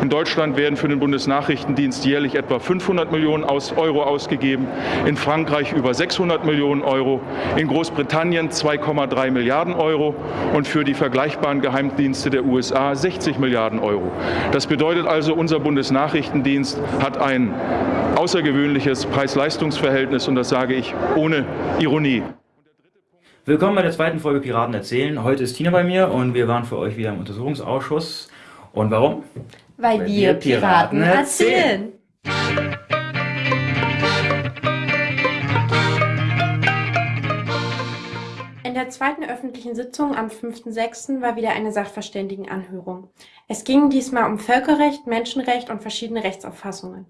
In Deutschland werden für den Bundesnachrichtendienst jährlich etwa 500 Millionen Euro ausgegeben, in Frankreich über 600 Millionen Euro, in Großbritannien 2,3 Milliarden Euro und für die vergleichbaren Geheimdienste der USA 60 Milliarden Euro. Das bedeutet also, unser Bundesnachrichtendienst hat ein außergewöhnliches Preis-Leistungs-Verhältnis und das sage ich ohne Ironie. Willkommen bei der zweiten Folge Piraten erzählen. Heute ist Tina bei mir und wir waren für euch wieder im Untersuchungsausschuss. Und warum? Weil, Weil wir, Piraten, Piraten erzählen. In der zweiten öffentlichen Sitzung am 5.6. war wieder eine Sachverständigenanhörung. Es ging diesmal um Völkerrecht, Menschenrecht und verschiedene Rechtsauffassungen.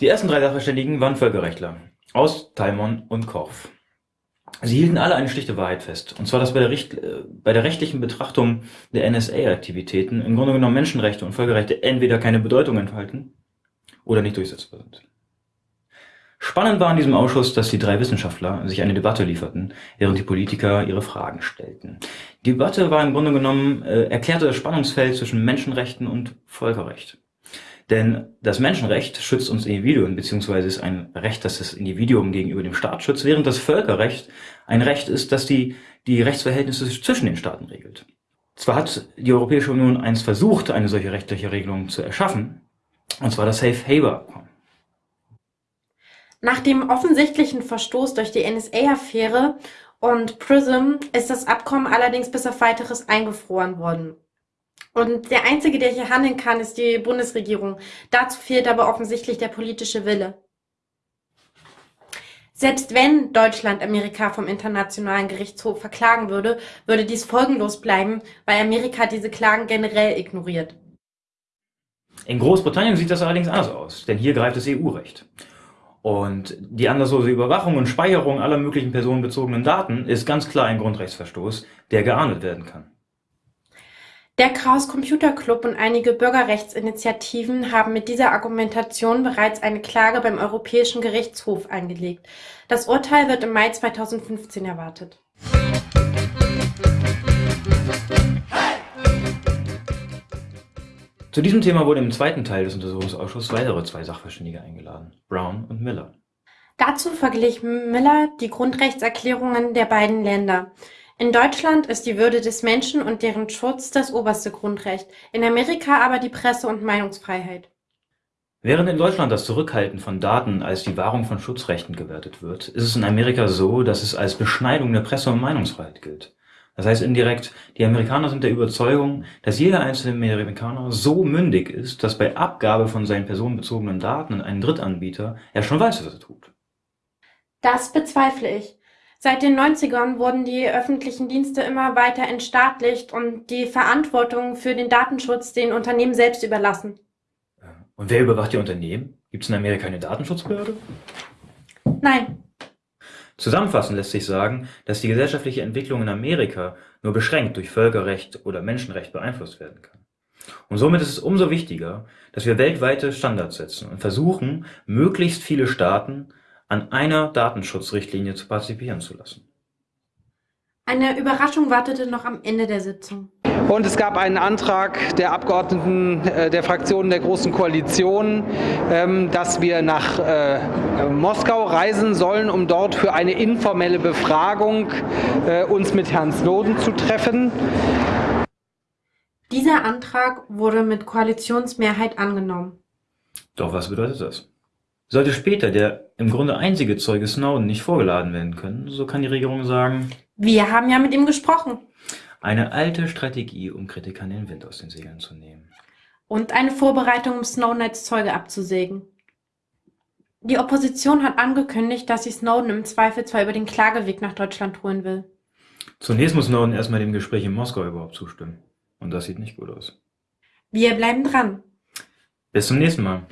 Die ersten drei Sachverständigen waren Völkerrechtler aus Talmon und Korf. Sie hielten alle eine schlichte Wahrheit fest, und zwar, dass bei der, Richt äh, bei der rechtlichen Betrachtung der NSA-Aktivitäten im Grunde genommen Menschenrechte und Völkerrechte entweder keine Bedeutung enthalten oder nicht durchsetzbar sind. Spannend war in diesem Ausschuss, dass die drei Wissenschaftler sich eine Debatte lieferten, während die Politiker ihre Fragen stellten. Die Debatte war im Grunde genommen, äh, erklärte das Spannungsfeld zwischen Menschenrechten und Völkerrecht. Denn das Menschenrecht schützt uns Individuen, beziehungsweise ist ein Recht, das das Individuum gegenüber dem Staat schützt, während das Völkerrecht ein Recht ist, das die, die Rechtsverhältnisse zwischen den Staaten regelt. Zwar hat die Europäische Union einst versucht, eine solche rechtliche Regelung zu erschaffen, und zwar das Safe Haber Abkommen. Nach dem offensichtlichen Verstoß durch die NSA-Affäre und PRISM ist das Abkommen allerdings bis auf weiteres eingefroren worden. Und der Einzige, der hier handeln kann, ist die Bundesregierung. Dazu fehlt aber offensichtlich der politische Wille. Selbst wenn Deutschland Amerika vom Internationalen Gerichtshof verklagen würde, würde dies folgenlos bleiben, weil Amerika diese Klagen generell ignoriert. In Großbritannien sieht das allerdings anders aus, denn hier greift das EU-Recht. Und die anderslose Überwachung und Speicherung aller möglichen personenbezogenen Daten ist ganz klar ein Grundrechtsverstoß, der geahndet werden kann. Der Chaos Computer Club und einige Bürgerrechtsinitiativen haben mit dieser Argumentation bereits eine Klage beim Europäischen Gerichtshof eingelegt. Das Urteil wird im Mai 2015 erwartet. Zu diesem Thema wurden im zweiten Teil des Untersuchungsausschusses weitere zwei Sachverständige eingeladen, Brown und Miller. Dazu verglich Miller die Grundrechtserklärungen der beiden Länder. In Deutschland ist die Würde des Menschen und deren Schutz das oberste Grundrecht, in Amerika aber die Presse- und Meinungsfreiheit. Während in Deutschland das Zurückhalten von Daten als die Wahrung von Schutzrechten gewertet wird, ist es in Amerika so, dass es als Beschneidung der Presse- und Meinungsfreiheit gilt. Das heißt indirekt, die Amerikaner sind der Überzeugung, dass jeder einzelne Amerikaner so mündig ist, dass bei Abgabe von seinen personenbezogenen Daten an einen Drittanbieter er schon weiß, was er tut. Das bezweifle ich. Seit den 90ern wurden die öffentlichen Dienste immer weiter entstaatlicht und die Verantwortung für den Datenschutz den Unternehmen selbst überlassen. Und wer überwacht die Unternehmen? Gibt es in Amerika eine Datenschutzbehörde? Nein. Zusammenfassend lässt sich sagen, dass die gesellschaftliche Entwicklung in Amerika nur beschränkt durch Völkerrecht oder Menschenrecht beeinflusst werden kann. Und somit ist es umso wichtiger, dass wir weltweite Standards setzen und versuchen, möglichst viele Staaten an einer Datenschutzrichtlinie zu partizipieren zu lassen. Eine Überraschung wartete noch am Ende der Sitzung. Und es gab einen Antrag der Abgeordneten äh, der Fraktionen der Großen Koalition, ähm, dass wir nach äh, Moskau reisen sollen, um dort für eine informelle Befragung äh, uns mit Herrn Snowden zu treffen. Dieser Antrag wurde mit Koalitionsmehrheit angenommen. Doch was bedeutet das? Sollte später der im Grunde einzige Zeuge Snowden nicht vorgeladen werden können, so kann die Regierung sagen, wir haben ja mit ihm gesprochen. Eine alte Strategie, um Kritikern den Wind aus den Segeln zu nehmen. Und eine Vorbereitung, um Snowden als Zeuge abzusägen. Die Opposition hat angekündigt, dass sie Snowden im Zweifel zwar über den Klageweg nach Deutschland holen will. Zunächst muss Snowden erstmal dem Gespräch in Moskau überhaupt zustimmen. Und das sieht nicht gut aus. Wir bleiben dran. Bis zum nächsten Mal.